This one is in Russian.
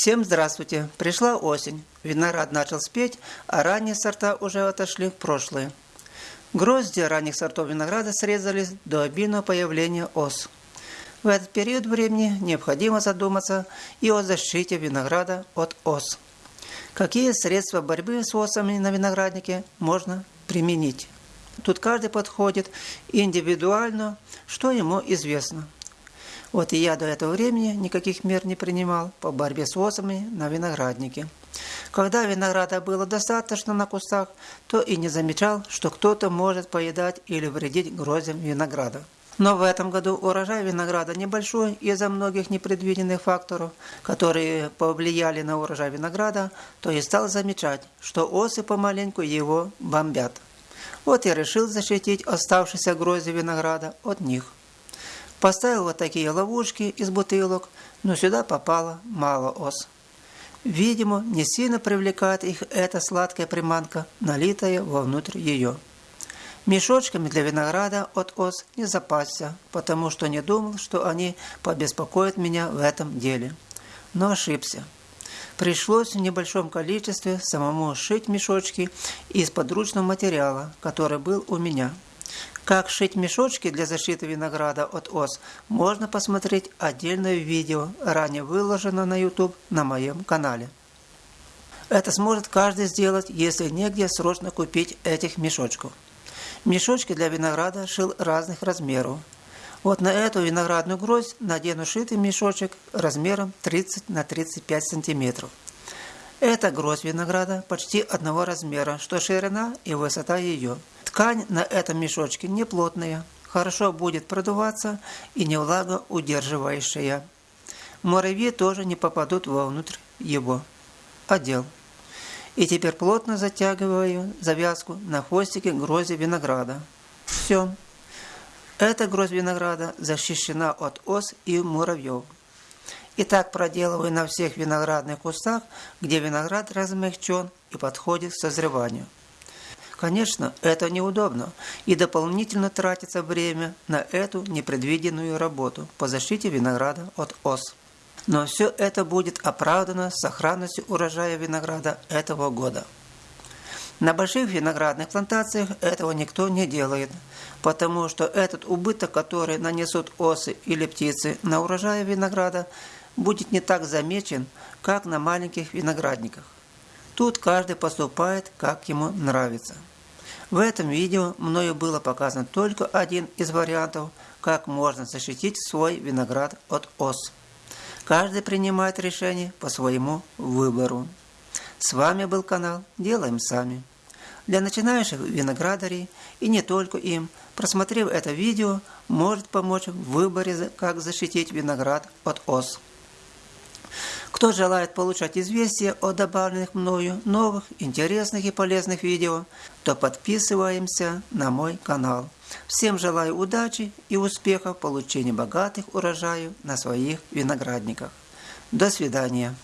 Всем здравствуйте! Пришла осень. Виноград начал спеть, а ранние сорта уже отошли в прошлое. Грозди ранних сортов винограда срезались до обильного появления ос. В этот период времени необходимо задуматься и о защите винограда от ос. Какие средства борьбы с осами на винограднике можно применить? Тут каждый подходит индивидуально, что ему известно – вот и я до этого времени никаких мер не принимал по борьбе с осами на винограднике. Когда винограда было достаточно на кустах, то и не замечал, что кто-то может поедать или вредить гроздям винограда. Но в этом году урожай винограда небольшой из-за многих непредвиденных факторов, которые повлияли на урожай винограда, то и стал замечать, что осы помаленьку его бомбят. Вот я решил защитить оставшиеся грозди винограда от них. Поставил вот такие ловушки из бутылок, но сюда попало мало ос. Видимо, не сильно привлекает их эта сладкая приманка, налитая вовнутрь ее. Мешочками для винограда от ос не запасся, потому что не думал, что они побеспокоят меня в этом деле. Но ошибся. Пришлось в небольшом количестве самому шить мешочки из подручного материала, который был у меня – как шить мешочки для защиты винограда от ос, можно посмотреть отдельное видео, ранее выложено на YouTube на моем канале. Это сможет каждый сделать, если негде срочно купить этих мешочков. Мешочки для винограда шил разных размеров. Вот на эту виноградную гроздь надену шитый мешочек размером 30 на 35 сантиметров. Эта гроздь винограда почти одного размера, что ширина и высота ее – Ткань на этом мешочке не плотная, хорошо будет продуваться и не влагоудерживающая. Муравьи тоже не попадут вовнутрь его. Отдел. И теперь плотно затягиваю завязку на хвостике грози винограда. Все. Эта гроздь винограда защищена от ос и муравьев. И так проделываю на всех виноградных кустах, где виноград размягчен и подходит к созреванию. Конечно, это неудобно, и дополнительно тратится время на эту непредвиденную работу по защите винограда от ос. Но все это будет оправдано сохранностью урожая винограда этого года. На больших виноградных плантациях этого никто не делает, потому что этот убыток, который нанесут осы или птицы на урожай винограда, будет не так замечен, как на маленьких виноградниках. Тут каждый поступает, как ему нравится. В этом видео мною было показано только один из вариантов, как можно защитить свой виноград от ос. Каждый принимает решение по своему выбору. С вами был канал «Делаем сами». Для начинающих виноградарей и не только им, просмотрев это видео, может помочь в выборе, как защитить виноград от ос. Кто желает получать известия о добавленных мною новых, интересных и полезных видео, то подписываемся на мой канал. Всем желаю удачи и успехов в получении богатых урожаев на своих виноградниках. До свидания.